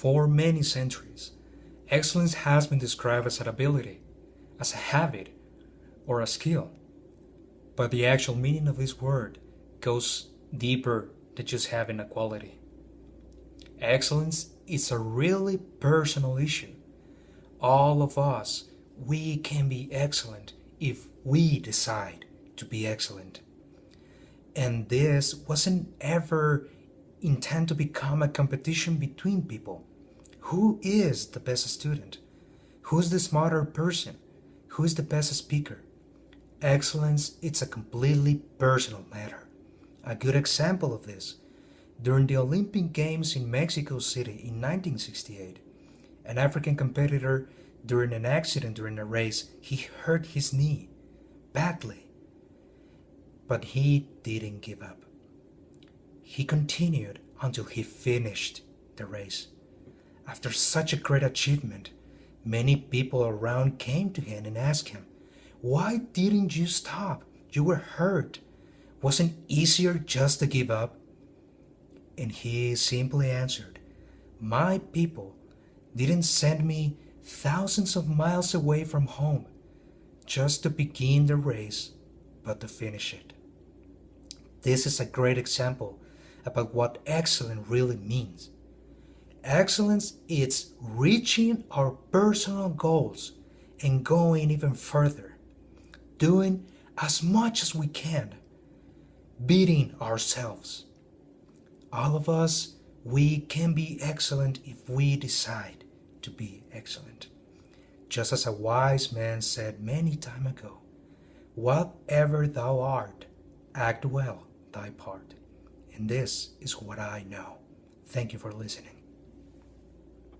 For many centuries, excellence has been described as an ability, as a habit, or a skill. But the actual meaning of this word goes deeper than just having a quality. Excellence is a really personal issue. All of us, we can be excellent if we decide to be excellent. And this wasn't ever intended to become a competition between people. Who is the best student? Who's the smarter person? Who's the best speaker? Excellence, it's a completely personal matter. A good example of this, during the Olympic Games in Mexico City in 1968, an African competitor during an accident during a race, he hurt his knee badly. But he didn't give up. He continued until he finished the race. After such a great achievement, many people around came to him and asked him, Why didn't you stop? You were hurt. Wasn't easier just to give up? And he simply answered, My people didn't send me thousands of miles away from home just to begin the race, but to finish it. This is a great example about what excellence really means. Excellence is reaching our personal goals and going even further, doing as much as we can, beating ourselves. All of us, we can be excellent if we decide to be excellent. Just as a wise man said many time ago, whatever thou art, act well thy part. And this is what I know. Thank you for listening.